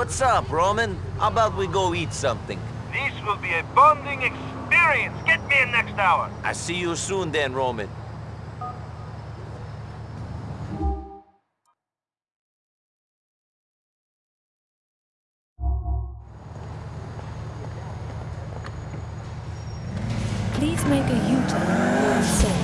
What's up, Roman? How about we go eat something? This will be a bonding experience. Get me in next hour. I see you soon then, Roman. Please make a U-turn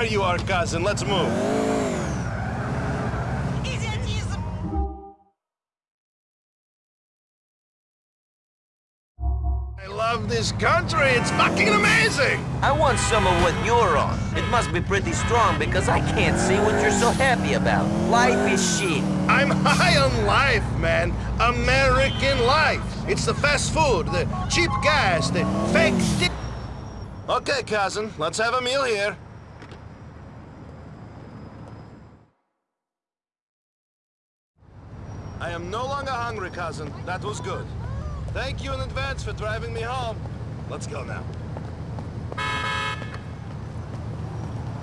There you are, cousin. Let's move. I love this country. It's fucking amazing. I want some of what you're on. It must be pretty strong because I can't see what you're so happy about. Life is shit. I'm high on life, man. American life. It's the fast food, the cheap gas, the fake di- Okay, cousin. Let's have a meal here. Am no longer hungry, cousin. That was good. Thank you in advance for driving me home. Let's go now.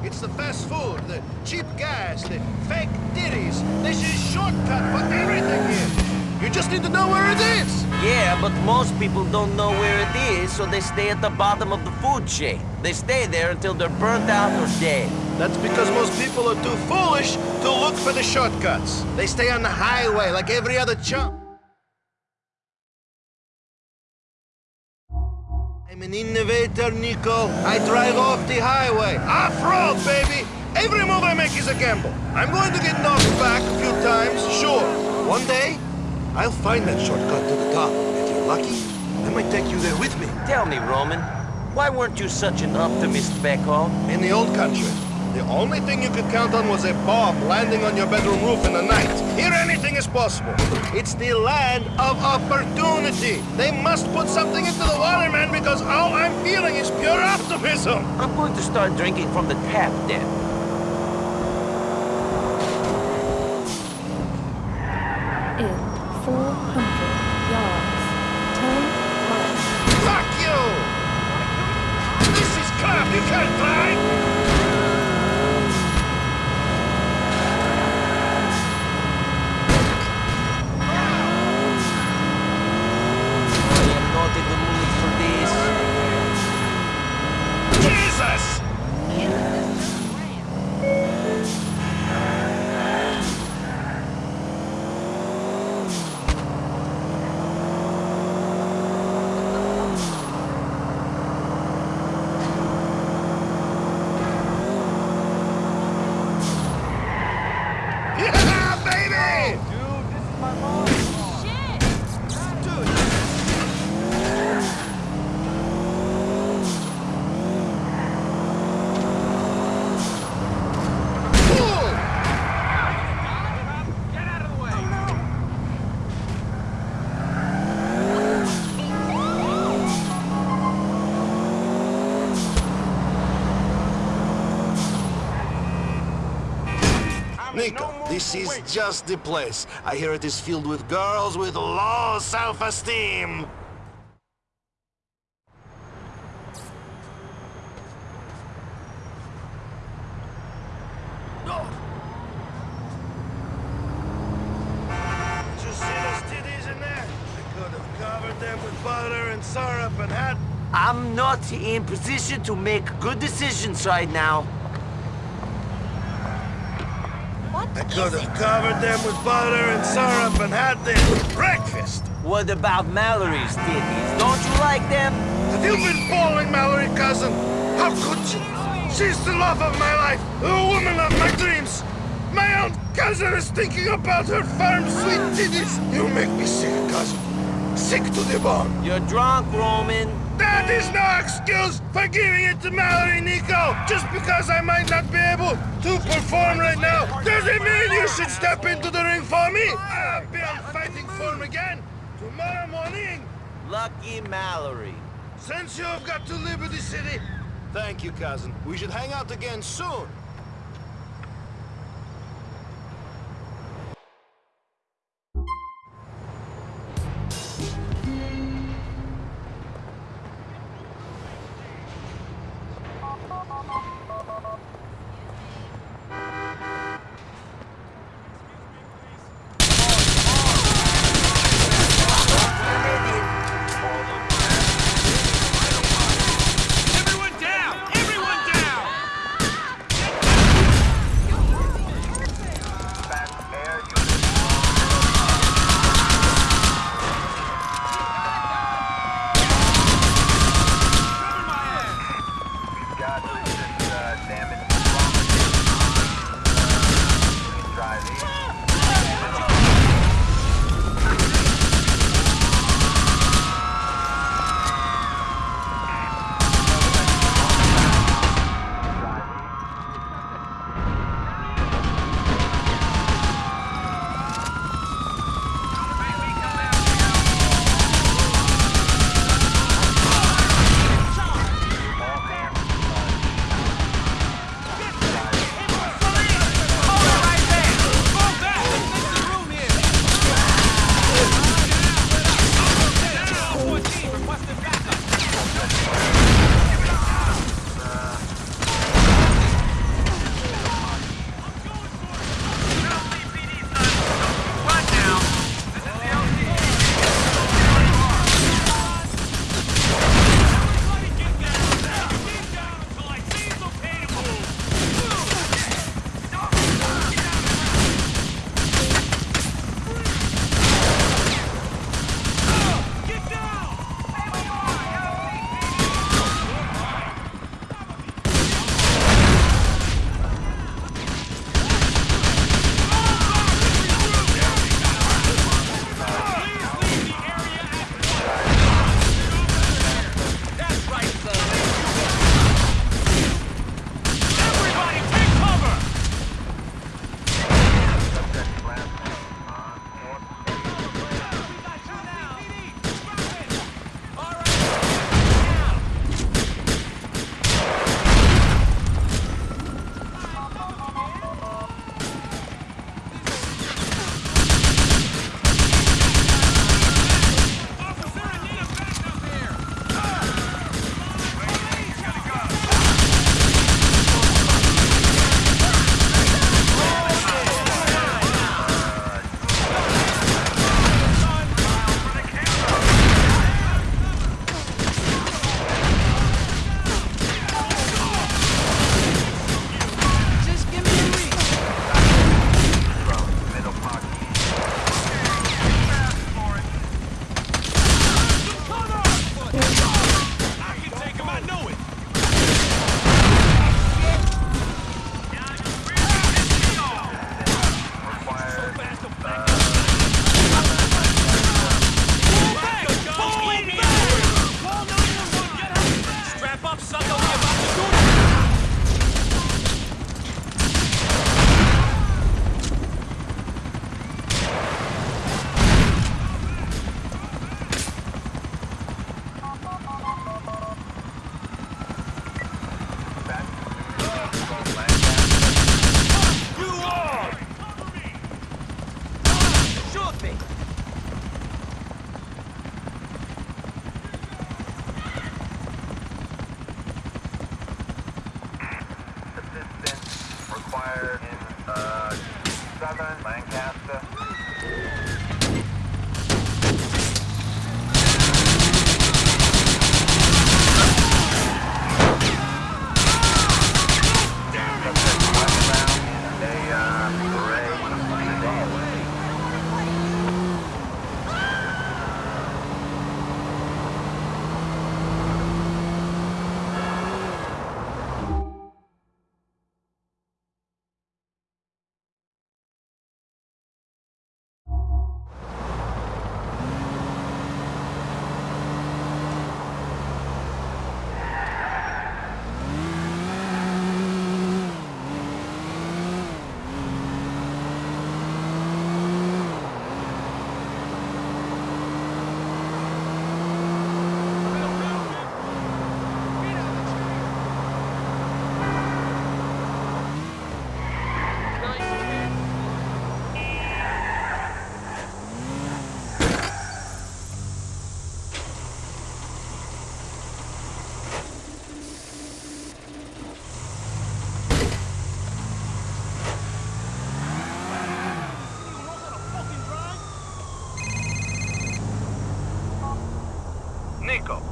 It's the fast food, the cheap gas, the fake ditties. This is shortcut for everything here. You just need to know where it is. Yeah, but most people don't know where it is, so they stay at the bottom of the food chain. They stay there until they're burnt out or dead. That's because most people are too foolish to look for the shortcuts. They stay on the highway like every other chump. I'm an innovator, Niko. I drive off the highway. Off-road, baby! Every move I make is a gamble. I'm going to get knocked back a few times, sure. One day, I'll find that shortcut to the top. If you're lucky, I might take you there with me. Tell me, Roman, why weren't you such an optimist back home? In the old country, the only thing you could count on was a bomb landing on your bedroom roof in the night. Here anything is possible. It's the land of opportunity. They must put something into the water, man, because all I'm feeling is pure optimism. I'm going to start drinking from the tap then. This is just the place. I hear it is filled with girls with low self-esteem. Did you see those titties in there? I could have covered them with butter and syrup and had... I'm not in position to make good decisions right now. I could have covered them with butter and syrup and had them for breakfast. What about Mallorie's titties? Don't you like them? Have you been following Mallorie, cousin? How could you? She's the love of my life, the woman of my dreams. My own cousin is thinking about her farm sweet titties. You make me sick, cousin. Sick to the bone. You're drunk, Roman. That is no excuse for giving it to Mallorie, Niko. Just because I might not be able to perform right now, doesn't mean you should step into the ring for me. I'll be on fighting form again tomorrow morning. Lucky Mallorie. Since you have got to Liberty City... Thank you, cousin. We should hang out again soon.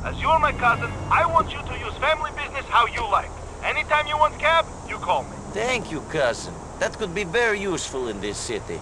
As you're my cousin, I want you to use family business how you like. Anytime you want cab, you call me. Thank you, cousin. That could be very useful in this city.